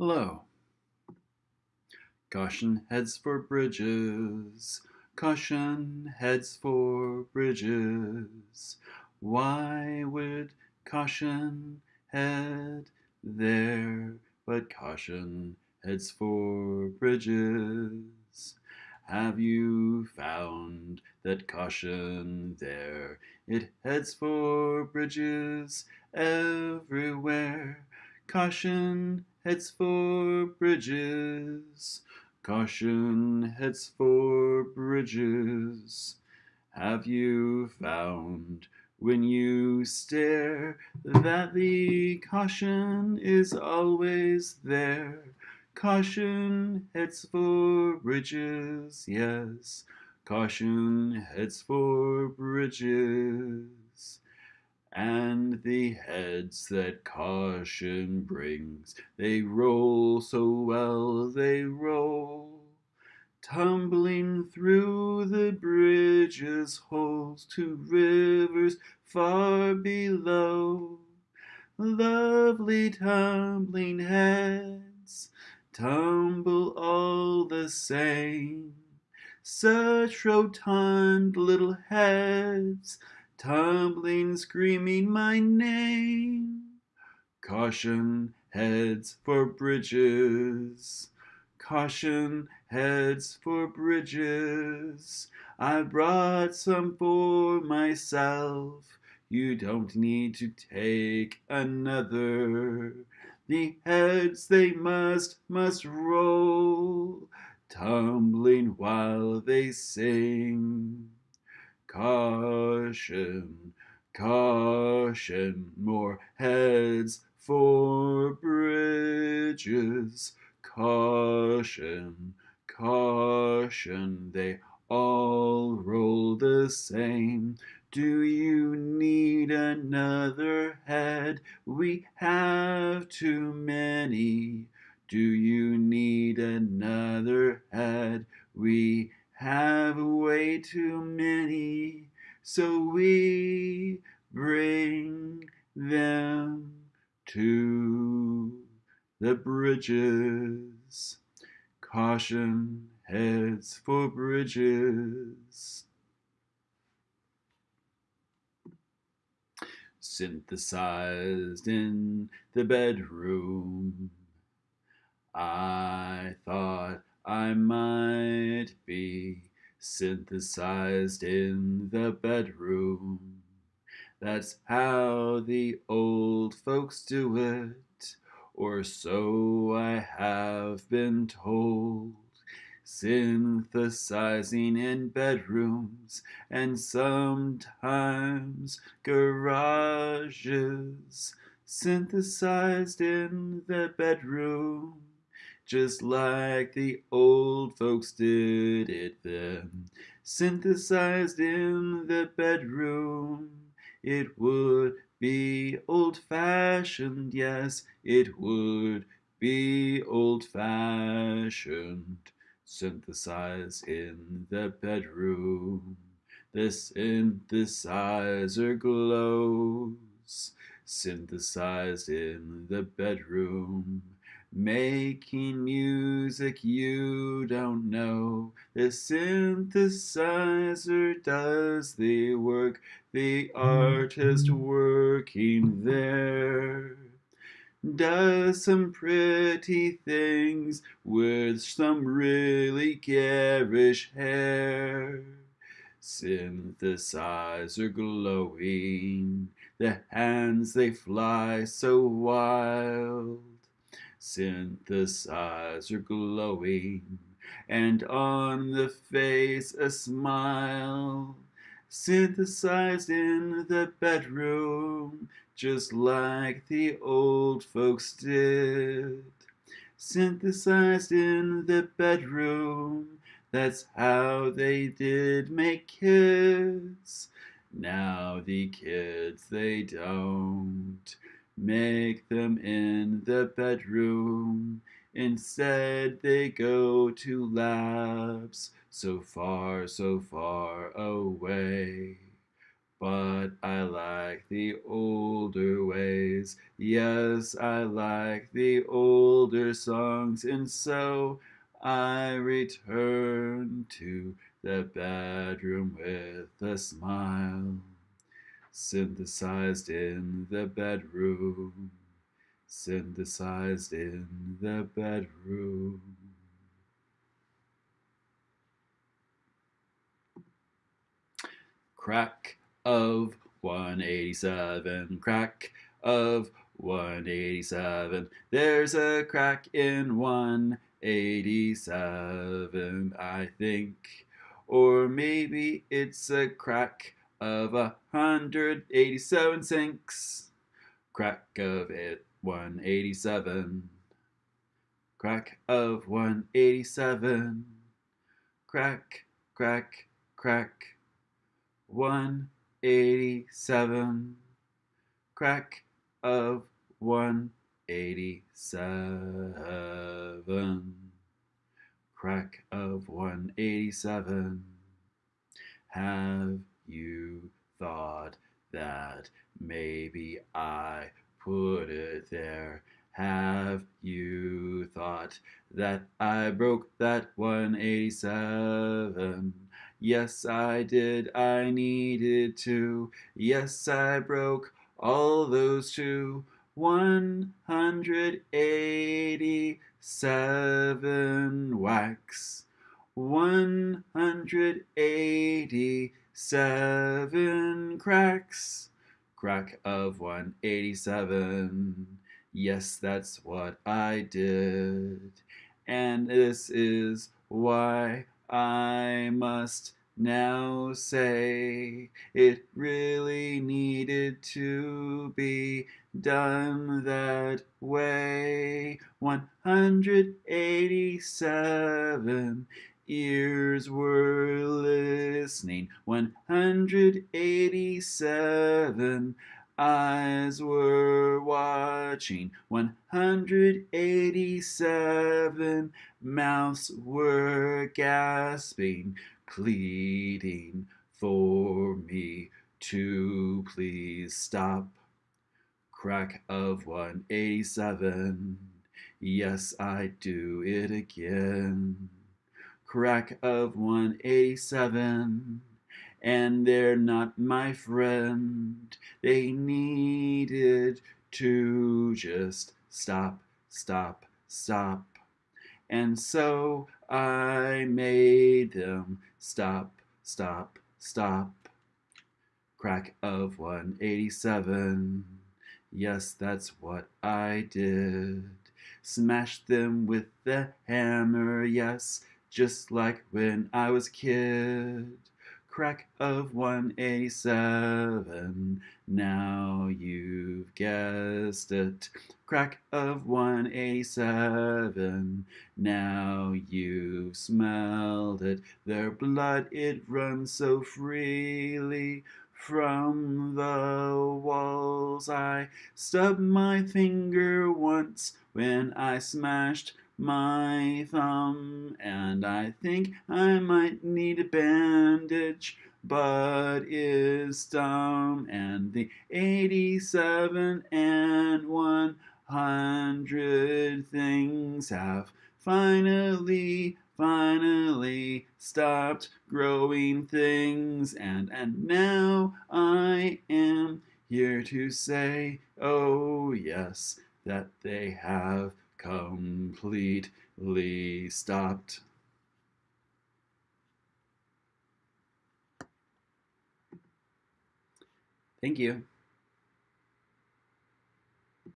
Hello. Caution heads for bridges. Caution heads for bridges. Why would caution head there? But caution heads for bridges. Have you found that caution there? It heads for bridges everywhere. Caution heads for bridges. Caution heads for bridges. Have you found when you stare that the caution is always there? Caution heads for bridges, yes. Caution heads for bridges and the heads that caution brings, they roll so well they roll, tumbling through the bridges holes to rivers far below. Lovely tumbling heads tumble all the same, such rotund little heads tumbling, screaming my name. Caution, heads for bridges. Caution, heads for bridges. I brought some for myself. You don't need to take another. The heads they must, must roll, tumbling while they sing. Caution, caution, more heads for bridges. Caution, caution, they all roll the same. Do you need another head? We have too many. Do you need another head? We have way too many, so we bring them to the bridges. Caution heads for bridges. Synthesized in the bedroom. I thought I might be synthesized in the bedroom. That's how the old folks do it, or so I have been told. Synthesizing in bedrooms and sometimes garages. Synthesized in the bedroom just like the old folks did it then. Synthesized in the bedroom, it would be old fashioned, yes, it would be old fashioned. Synthesized in the bedroom, the synthesizer glows. Synthesized in the bedroom Making music you don't know. The synthesizer does the work, the artist working there. Does some pretty things with some really garish hair. Synthesizer glowing, the hands they fly so wild synthesizer glowing, and on the face a smile. Synthesized in the bedroom, just like the old folks did. Synthesized in the bedroom, that's how they did make kids. Now the kids, they don't make them in the bedroom. Instead, they go to labs so far, so far away. But I like the older ways. Yes, I like the older songs. And so I return to the bedroom with a smile. Synthesized in the bedroom. Synthesized in the bedroom. Crack of 187, crack of 187. There's a crack in 187, I think. Or maybe it's a crack of a 187 sinks. Crack of it 187. Crack of 187. Crack, crack, crack. 187 crack of 187 crack of 187 have you thought that maybe I put it there have you thought that I broke that 187 Yes, I did, I needed to. Yes, I broke all those two. 187 wax. 187 cracks. Crack of 187. Yes, that's what I did. And this is why I must now say it really needed to be done that way. 187 ears were listening. 187 eyes were watching. 187 mouths were gasping pleading for me to please stop. Crack of 187 yes I do it again crack of 187 and they're not my friend. They needed to just stop, stop, stop. And so I made them stop, stop, stop. Crack of 187. Yes, that's what I did. Smashed them with the hammer, yes, just like when I was a kid crack of 187. Now you've guessed it. Crack of 187. Now you've smelled it. Their blood, it runs so freely from the walls. I stubbed my finger once when I smashed my thumb and I think I might need a bandage but is dumb. And the 87 and 100 things have finally finally stopped growing things. And and now I am here to say oh yes that they have completely stopped. Thank you.